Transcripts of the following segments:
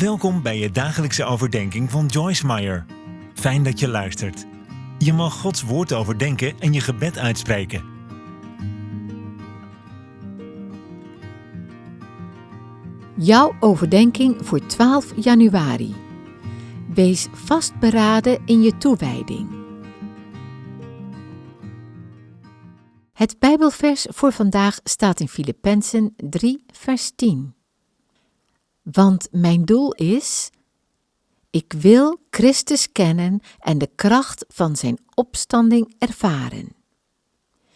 Welkom bij je dagelijkse overdenking van Joyce Meyer. Fijn dat je luistert. Je mag Gods woord overdenken en je gebed uitspreken. Jouw overdenking voor 12 januari. Wees vastberaden in je toewijding. Het Bijbelvers voor vandaag staat in Filippenzen 3, vers 10. Want mijn doel is: ik wil Christus kennen en de kracht van zijn opstanding ervaren.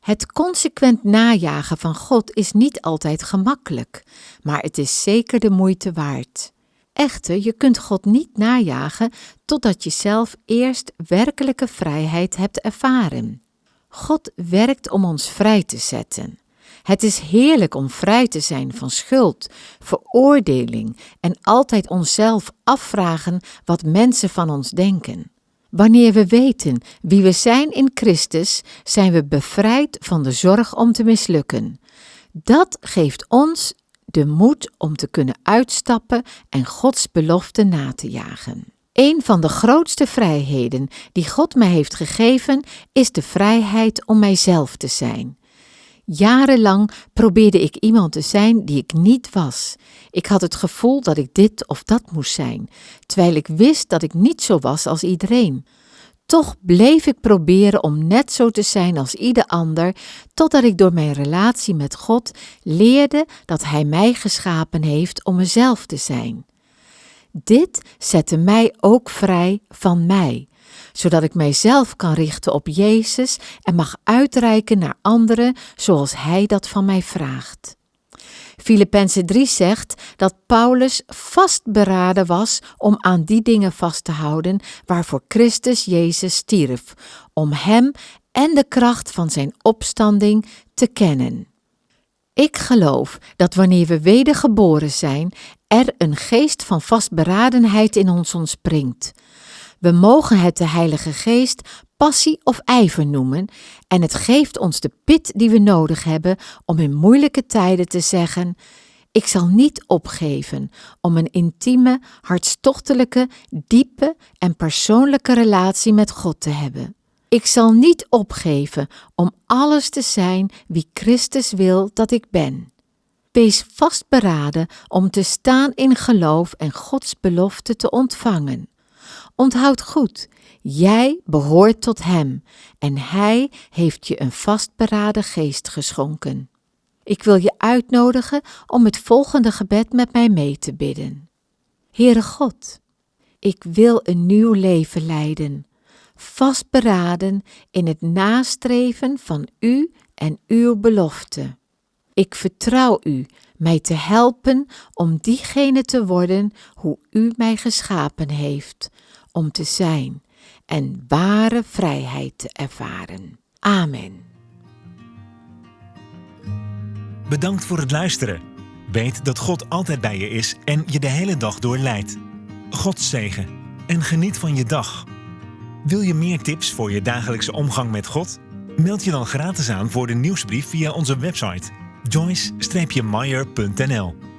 Het consequent najagen van God is niet altijd gemakkelijk, maar het is zeker de moeite waard. Echter, je kunt God niet najagen totdat je zelf eerst werkelijke vrijheid hebt ervaren. God werkt om ons vrij te zetten. Het is heerlijk om vrij te zijn van schuld, veroordeling en altijd onszelf afvragen wat mensen van ons denken. Wanneer we weten wie we zijn in Christus, zijn we bevrijd van de zorg om te mislukken. Dat geeft ons de moed om te kunnen uitstappen en Gods belofte na te jagen. Een van de grootste vrijheden die God mij heeft gegeven is de vrijheid om mijzelf te zijn. Jarenlang probeerde ik iemand te zijn die ik niet was. Ik had het gevoel dat ik dit of dat moest zijn, terwijl ik wist dat ik niet zo was als iedereen. Toch bleef ik proberen om net zo te zijn als ieder ander, totdat ik door mijn relatie met God leerde dat Hij mij geschapen heeft om mezelf te zijn. Dit zette mij ook vrij van mij, zodat ik mijzelf kan richten op Jezus en mag uitreiken naar anderen zoals Hij dat van mij vraagt. Filippenzen 3 zegt dat Paulus vastberaden was om aan die dingen vast te houden waarvoor Christus Jezus stierf, om Hem en de kracht van Zijn opstanding te kennen. Ik geloof dat wanneer we wedergeboren zijn, er een geest van vastberadenheid in ons ontspringt. We mogen het de Heilige Geest passie of ijver noemen en het geeft ons de pit die we nodig hebben om in moeilijke tijden te zeggen: Ik zal niet opgeven om een intieme, hartstochtelijke, diepe en persoonlijke relatie met God te hebben. Ik zal niet opgeven om alles te zijn wie Christus wil dat ik ben. Wees vastberaden om te staan in geloof en Gods belofte te ontvangen. Onthoud goed, jij behoort tot Hem en Hij heeft je een vastberaden geest geschonken. Ik wil je uitnodigen om het volgende gebed met mij mee te bidden. Heere God, ik wil een nieuw leven leiden, vastberaden in het nastreven van U en Uw belofte. Ik vertrouw U mij te helpen om diegene te worden hoe U mij geschapen heeft, om te zijn en ware vrijheid te ervaren. Amen. Bedankt voor het luisteren. Weet dat God altijd bij je is en je de hele dag door leidt. God zegen en geniet van je dag. Wil je meer tips voor je dagelijkse omgang met God? Meld je dan gratis aan voor de nieuwsbrief via onze website joyce-meyer.nl